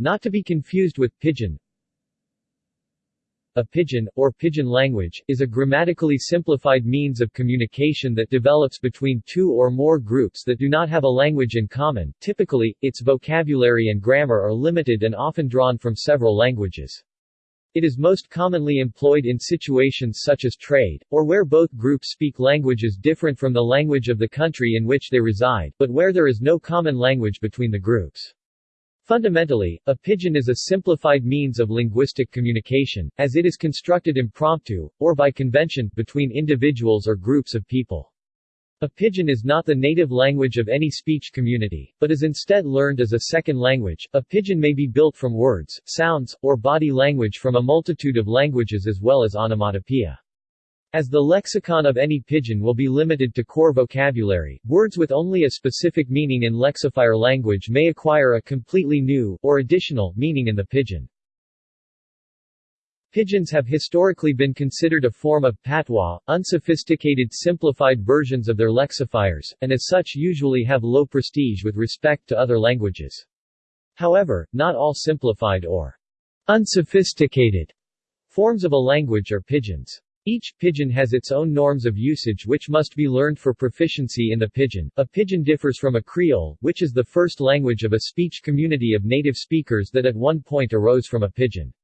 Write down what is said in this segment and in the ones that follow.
Not to be confused with pigeon. A pidgin, or pidgin language, is a grammatically simplified means of communication that develops between two or more groups that do not have a language in common. Typically, its vocabulary and grammar are limited and often drawn from several languages. It is most commonly employed in situations such as trade, or where both groups speak languages different from the language of the country in which they reside, but where there is no common language between the groups. Fundamentally, a pidgin is a simplified means of linguistic communication, as it is constructed impromptu, or by convention, between individuals or groups of people. A pidgin is not the native language of any speech community, but is instead learned as a second language. A pidgin may be built from words, sounds, or body language from a multitude of languages as well as onomatopoeia. As the lexicon of any pidgin will be limited to core vocabulary, words with only a specific meaning in lexifier language may acquire a completely new, or additional, meaning in the pidgin. Pidgins have historically been considered a form of patois, unsophisticated simplified versions of their lexifiers, and as such usually have low prestige with respect to other languages. However, not all simplified or unsophisticated forms of a language are pidgins. Each pidgin has its own norms of usage which must be learned for proficiency in the pidgin. A pidgin differs from a creole, which is the first language of a speech community of native speakers that at one point arose from a pidgin.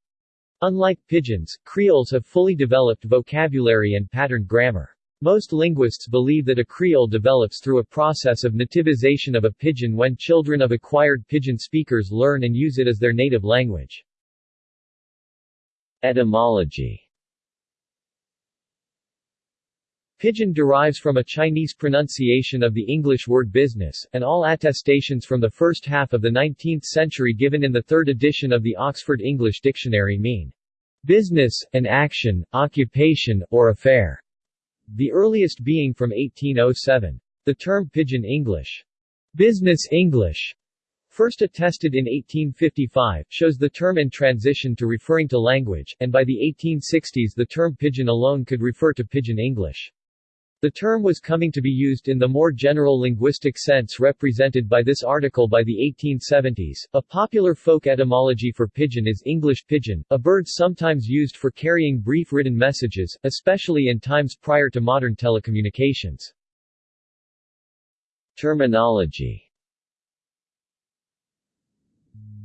Unlike pidgins, creoles have fully developed vocabulary and patterned grammar. Most linguists believe that a creole develops through a process of nativization of a pidgin when children of acquired pidgin speakers learn and use it as their native language. Etymology Pidgin derives from a Chinese pronunciation of the English word business, and all attestations from the first half of the 19th century given in the third edition of the Oxford English Dictionary mean business, an action, occupation, or affair, the earliest being from 1807. The term Pidgin English, business English, first attested in 1855, shows the term in transition to referring to language, and by the 1860s the term Pidgin alone could refer to Pidgin English. The term was coming to be used in the more general linguistic sense represented by this article by the 1870s. A popular folk etymology for pidgin is English pigeon, a bird sometimes used for carrying brief written messages, especially in times prior to modern telecommunications. Terminology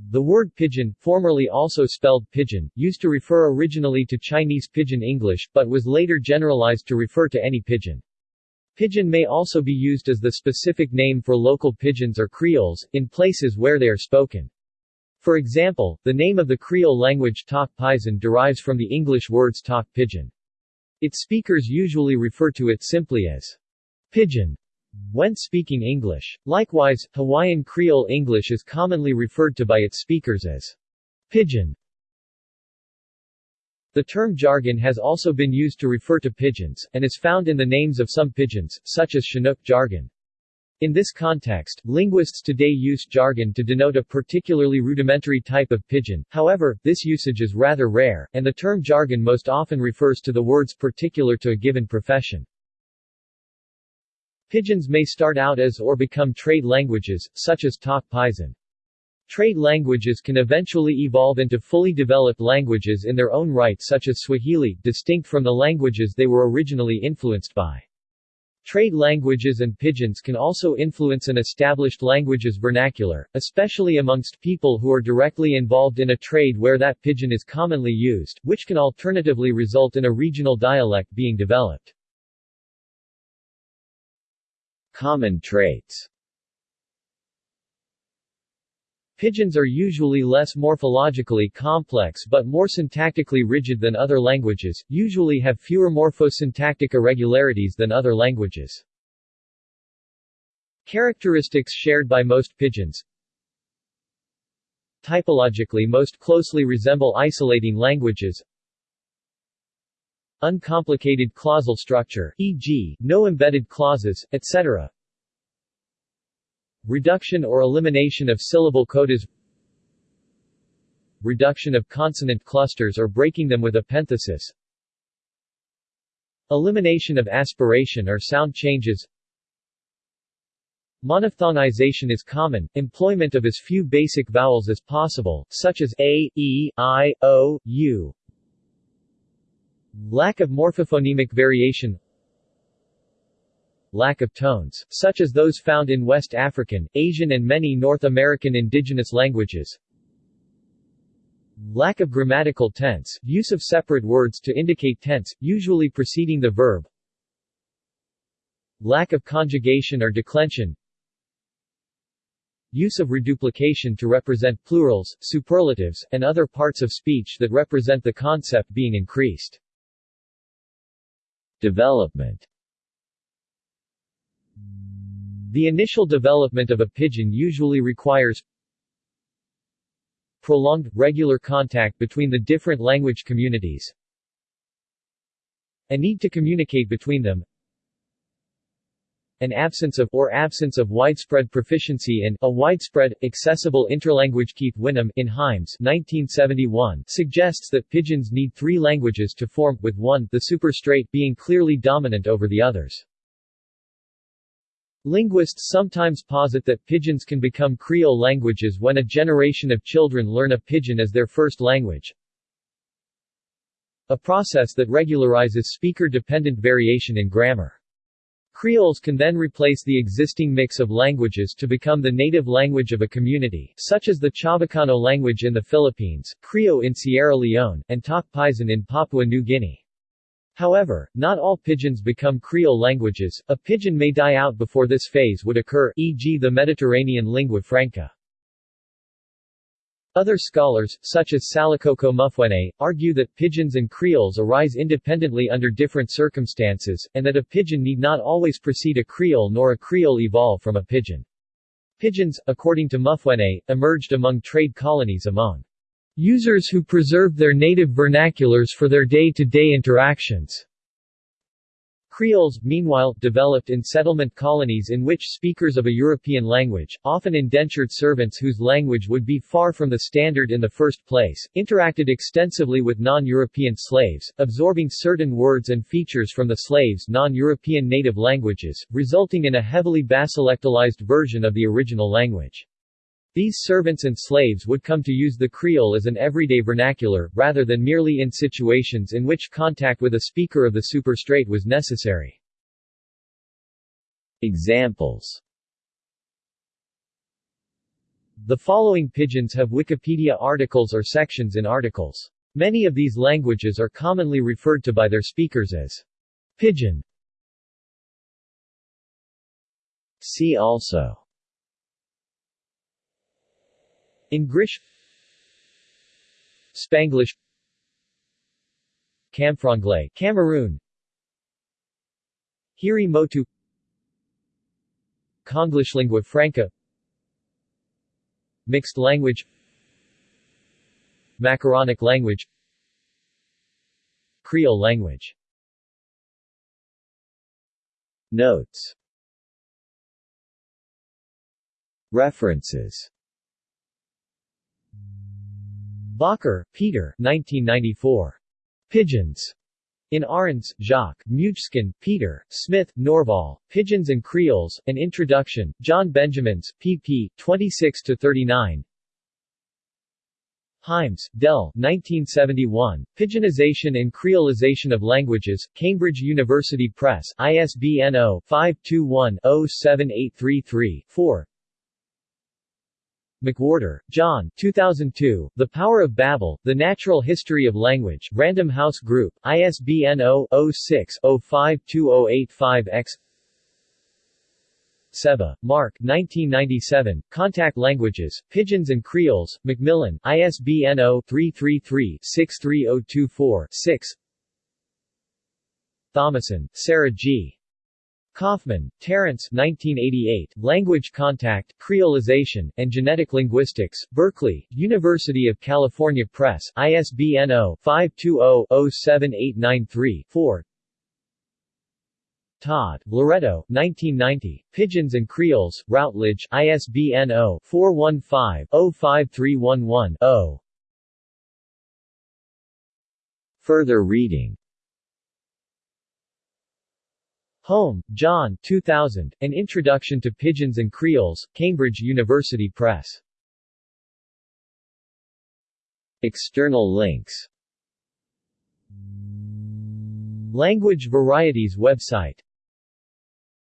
The word pidgin, formerly also spelled pigeon, used to refer originally to Chinese Pidgin English, but was later generalized to refer to any pidgin. Pidgin may also be used as the specific name for local pidgins or creoles, in places where they are spoken. For example, the name of the Creole language Tok Pisin derives from the English words Tok Pidgin. Its speakers usually refer to it simply as Pidgin when speaking English. Likewise, Hawaiian Creole English is commonly referred to by its speakers as Pidgin. The term jargon has also been used to refer to pidgins, and is found in the names of some pidgins, such as Chinook jargon. In this context, linguists today use jargon to denote a particularly rudimentary type of pidgin, however, this usage is rather rare, and the term jargon most often refers to the words particular to a given profession. Pidgins may start out as or become trade languages, such as Tok Pisin. Trade languages can eventually evolve into fully developed languages in their own right such as Swahili, distinct from the languages they were originally influenced by. Trade languages and pidgins can also influence an established language's vernacular, especially amongst people who are directly involved in a trade where that pidgin is commonly used, which can alternatively result in a regional dialect being developed. Common traits Pidgins are usually less morphologically complex but more syntactically rigid than other languages, usually have fewer morphosyntactic irregularities than other languages. Characteristics shared by most pidgins Typologically most closely resemble isolating languages Uncomplicated clausal structure, e.g., no embedded clauses, etc. Reduction or elimination of syllable codas Reduction of consonant clusters or breaking them with epenthesis Elimination of aspiration or sound changes Monophthongization is common, employment of as few basic vowels as possible, such as a, e, i, o, u. Lack of morphophonemic variation Lack of tones, such as those found in West African, Asian and many North American indigenous languages. Lack of grammatical tense, use of separate words to indicate tense, usually preceding the verb. Lack of conjugation or declension. Use of reduplication to represent plurals, superlatives, and other parts of speech that represent the concept being increased. Development The initial development of a pidgin usually requires prolonged, regular contact between the different language communities, a need to communicate between them, an absence of or absence of widespread proficiency in a widespread, accessible interlanguage Keith Whinnom in Hymes 1971 suggests that pidgins need three languages to form, with one the superstrate being clearly dominant over the others. Linguists sometimes posit that pidgins can become Creole languages when a generation of children learn a pidgin as their first language, a process that regularizes speaker-dependent variation in grammar. Creoles can then replace the existing mix of languages to become the native language of a community, such as the Chavacano language in the Philippines, Krio in Sierra Leone, and Tok Pisin in Papua New Guinea. However, not all pidgins become Creole languages, a pidgin may die out before this phase would occur, e.g. the Mediterranean lingua franca. Other scholars, such as Salikoko Mufwene, argue that pidgins and creoles arise independently under different circumstances, and that a pidgin need not always precede a creole nor a creole evolve from a pidgin. Pidgins, according to Mufwene, emerged among trade colonies among users who preserved their native vernaculars for their day-to-day -day interactions. Creoles, meanwhile, developed in settlement colonies in which speakers of a European language, often indentured servants whose language would be far from the standard in the first place, interacted extensively with non-European slaves, absorbing certain words and features from the slaves' non-European native languages, resulting in a heavily basilectalized version of the original language. These servants and slaves would come to use the Creole as an everyday vernacular, rather than merely in situations in which contact with a speaker of the superstrate was necessary. Examples The following pidgins have Wikipedia articles or sections in articles. Many of these languages are commonly referred to by their speakers as pidgin. See also Engrish Spanglish Camfranglais Cameroon Hiri Motu Konglish lingua franca Mixed language Macaronic language Creole language. Notes. References Bakker, Peter 1994. Pidgins. In Arends, Jacques, Muysken, Peter, Smith, Norval, Pidgins and Creoles, An Introduction, John Benjamins, pp. 26-39 Hymes, Dell 1971, Pidginization and Creolization of Languages, Cambridge University Press, ISBN 0-521-07833-4 McWhorter, John 2002, The Power of Babel, The Natural History of Language, Random House Group, ISBN 0-06-052085-X Sebba, Mark 1997, Contact Languages, Pidgins and Creoles, Macmillan, ISBN 0-333-63024-6 Thomason, Sarah G. Kaufman, Terence 1988, Language Contact, Creolization, and Genetic Linguistics, Berkeley, University of California Press, ISBN 0-520-07893-4 Todd, Loretto, 1990, Pidgins and Creoles, Routledge, ISBN 0-415-05311-0 Further reading Holm, John 2000, An Introduction to Pidgins and Creoles, Cambridge University Press. External links Language Varieties website